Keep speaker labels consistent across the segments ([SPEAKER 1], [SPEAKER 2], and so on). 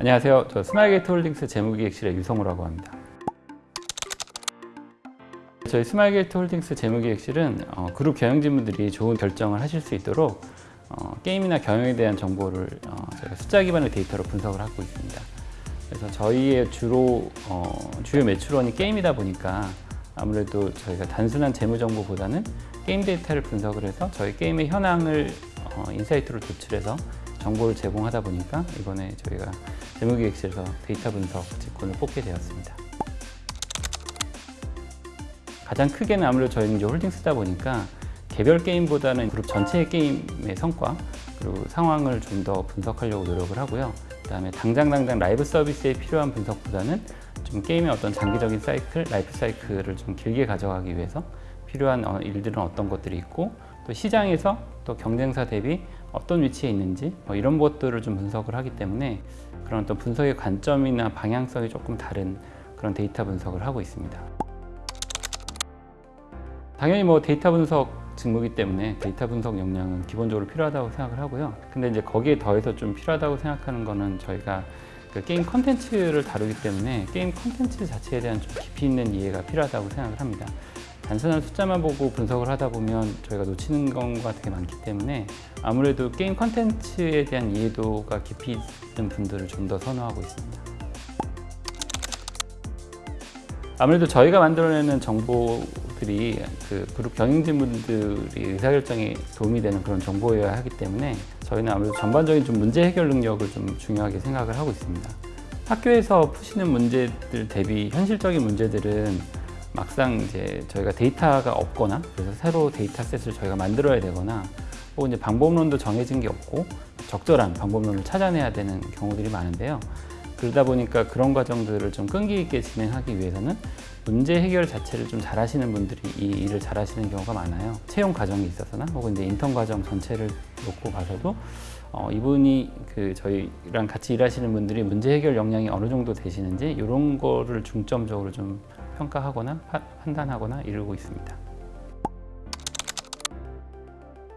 [SPEAKER 1] 안녕하세요. 저 스마일게이트 홀딩스 재무기획실의 유성우라고 합니다. 저희 스마일게이트 홀딩스 재무기획실은 어, 그룹 경영진분들이 좋은 결정을 하실 수 있도록 어, 게임이나 경영에 대한 정보를 어, 저희가 숫자 기반의 데이터로 분석을 하고 있습니다. 그래서 저희의 주로 어, 주요 매출원이 게임이다 보니까 아무래도 저희가 단순한 재무 정보보다는 게임 데이터를 분석을 해서 저희 게임의 현황을 어, insight로 도출해서 정보를 제공하다 보니까 이번에 저희가 재무기획실에서 데이터 분석 직군을 뽑게 되었습니다. 가장 크게는 아무래도 저희는 이제 홀딩스다 보니까 개별 게임보다는 그룹 전체의 게임의 성과 그리고 상황을 좀 더 분석하려고 노력을 하고요. 그 다음에 당장 당장 라이브 서비스에 필요한 분석보다는 좀 게임의 어떤 장기적인 사이클, 라이프 사이클을 좀 길게 가져가기 위해서 필요한 어, 일들은 어떤 것들이 있고 또 시장에서 또 경쟁사 대비 어떤 위치에 있는지 뭐 이런 것들을 좀 분석을 하기 때문에 그런 어떤 분석의 관점이나 방향성이 조금 다른 그런 데이터 분석을 하고 있습니다. 당연히 뭐 데이터 분석 직무이기 때문에 데이터 분석 역량은 기본적으로 필요하다고 생각을 하고요. 근데 이제 거기에 더해서 좀 필요하다고 생각하는 거는 저희가 그 게임 컨텐츠를 다루기 때문에 게임 컨텐츠 자체에 대한 좀 깊이 있는 이해가 필요하다고 생각을 합니다. 단순한 숫자만 보고 분석을 하다 보면 저희가 놓치는 경우가 되게 많기 때문에 아무래도 게임 컨텐츠에 대한 이해도가 깊이 있는 분들을 좀 더 선호하고 있습니다. 아무래도 저희가 만들어내는 정보들이 그 그룹 경영진분들이 의사결정에 도움이 되는 그런 정보여야 하기 때문에 저희는 아무래도 전반적인 좀 문제 해결 능력을 좀 중요하게 생각을 하고 있습니다. 학교에서 푸시는 문제들 대비 현실적인 문제들은 막상 이제 저희가 데이터가 없거나 그래서 새로 dataset을 저희가 만들어야 되거나 혹은 이제 방법론도 정해진 게 없고 적절한 방법론을 찾아내야 되는 경우들이 많은데요. 그러다 보니까 그런 과정들을 좀 끈기 있게 진행하기 위해서는 문제 해결 자체를 좀 잘하시는 분들이 이 일을 잘하시는 경우가 많아요. 채용 과정에 있어서나 혹은 이제 인턴 과정 전체를 놓고 봐서도 어, 이분이 그 저희랑 같이 일하시는 분들이 문제 해결 역량이 어느 정도 되시는지 이런 거를 중점적으로 좀 평가하거나 파, 판단하거나 이루고 있습니다.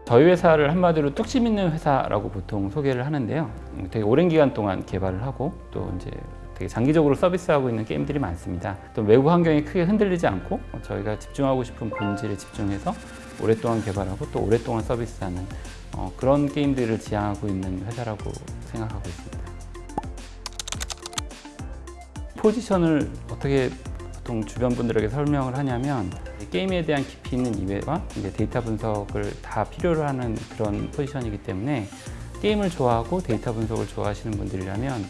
[SPEAKER 1] 저희 회사를 한마디로 뚝심 있는 회사라고 보통 소개를 하는데요. 음, 되게 오랜 기간 동안 개발을 하고 또 이제 되게 장기적으로 서비스하고 있는 게임들이 많습니다. 또 외부 환경이 크게 흔들리지 않고 저희가 집중하고 싶은 본질에 집중해서 오랫동안 개발하고 또 오랫동안 서비스하는 어, 그런 게임들을 지향하고 있는 회사라고 생각하고 있습니다. 포지션을 어떻게 보통 주변 분들에게 설명을 하냐면 게임에 대한 깊이 있는 이해와 이제 데이터 분석을 다 필요로 하는 그런 포지션이기 때문에 게임을 좋아하고 데이터 분석을 좋아하시는 분들이라면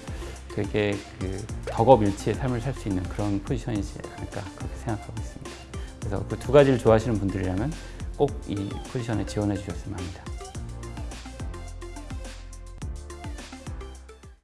[SPEAKER 1] 되게 그 덕업일치의 삶을 살 수 있는 그런 포지션이지 않을까 그렇게 생각하고 있습니다. 그래서 그 두 가지를 좋아하시는 분들이라면 꼭 이 포지션에 지원해 주셨으면 합니다.